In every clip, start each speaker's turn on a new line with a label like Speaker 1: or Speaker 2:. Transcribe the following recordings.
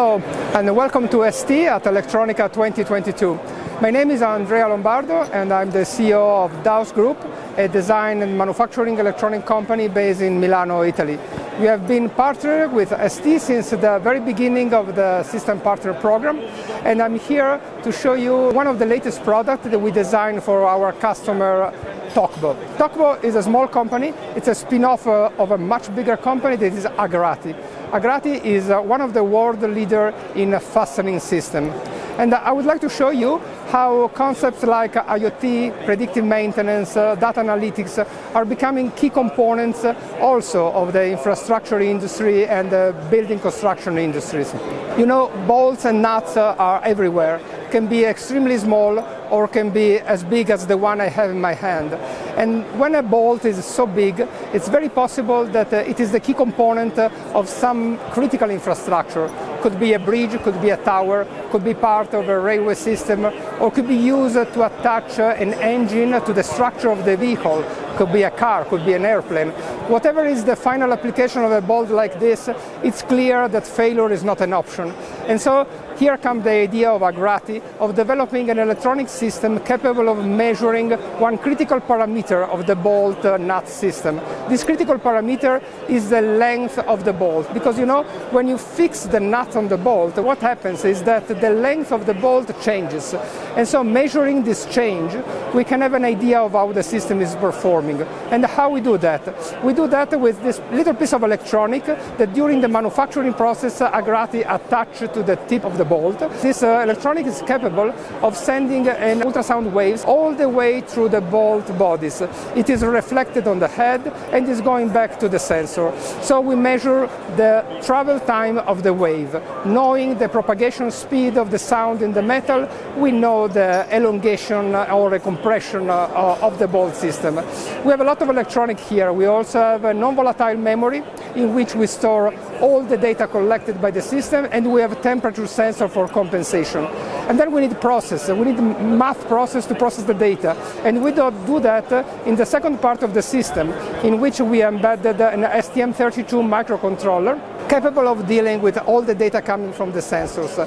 Speaker 1: Hello and welcome to ST at Electronica 2022. My name is Andrea Lombardo and I'm the CEO of Daus Group, a design and manufacturing electronic company based in Milano, Italy. We have been partnered with ST since the very beginning of the System Partner Program and I'm here to show you one of the latest products that we designed for our customer Tokbo. Tokbo is a small company, it's a spin-off uh, of a much bigger company that is Agrati. Agrati is uh, one of the world leader in fastening system. And I would like to show you how concepts like IoT, predictive maintenance, uh, data analytics are becoming key components also of the infrastructure industry and the building construction industries. You know, bolts and nuts are everywhere can be extremely small or can be as big as the one I have in my hand. And when a bolt is so big, it's very possible that uh, it is the key component uh, of some critical infrastructure. Could be a bridge, could be a tower, could be part of a railway system, or could be used to attach uh, an engine to the structure of the vehicle. Could be a car, could be an airplane. Whatever is the final application of a bolt like this, it's clear that failure is not an option. And so here comes the idea of Agrati of developing an electronic system capable of measuring one critical parameter of the bolt uh, nut system. This critical parameter is the length of the bolt because you know when you fix the nut on the bolt what happens is that the length of the bolt changes and so measuring this change we can have an idea of how the system is performing and how we do that. We do that with this little piece of electronic that during the manufacturing process Agrati attached to the tip of the bolt. This uh, electronic is capable of sending an ultrasound waves all the way through the bolt bodies. It is reflected on the head and is going back to the sensor. So we measure the travel time of the wave. Knowing the propagation speed of the sound in the metal, we know the elongation or the compression uh, of the bolt system. We have a lot of electronic here. We also have a non-volatile memory in which we store all the data collected by the system and we have a temperature sensor for compensation. And then we need process, we need math process to process the data. And we do that in the second part of the system in which we embedded an STM32 microcontroller capable of dealing with all the data coming from the sensors.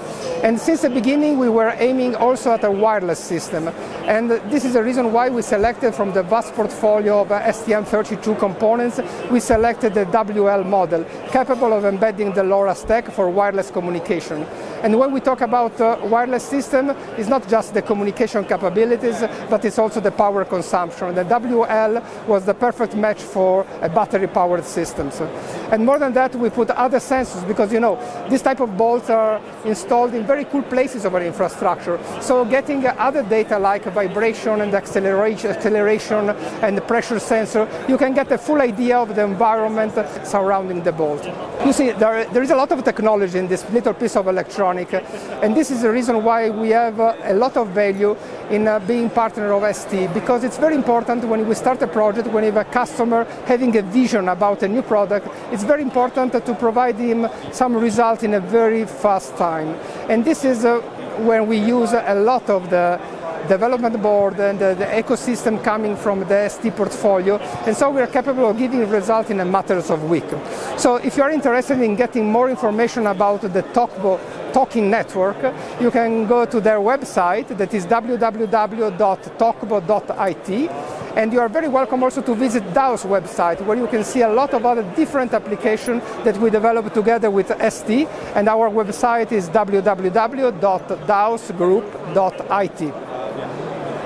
Speaker 1: And since the beginning we were aiming also at a wireless system. And this is the reason why we selected from the vast portfolio of STM32 components, we selected the WL model, capable of embedding the LoRa stack for wireless communication. And when we talk about uh, wireless system, it's not just the communication capabilities, but it's also the power consumption. The WL was the perfect match for a battery-powered system. And more than that, we put other sensors because, you know, this type of bolts are installed in very cool places of our infrastructure. So getting other data like vibration and acceleration, acceleration and pressure sensor, you can get a full idea of the environment surrounding the bolt. You see, there, there is a lot of technology in this little piece of electronics And this is the reason why we have uh, a lot of value in uh, being partner of ST, because it's very important when we start a project, when you have a customer having a vision about a new product, it's very important to provide him some result in a very fast time. And this is uh, when we use a lot of the development board and the, the, ecosystem coming from the ST portfolio, and so we are capable of giving results in a matter of weeks. So if you are interested in getting more information about the Tokbo Talking Network, you can go to their website that is www.tokbo.it and you are very welcome also to visit DAO's website where you can see a lot of other different applications that we developed together with ST and our website is www.dausgroup.it.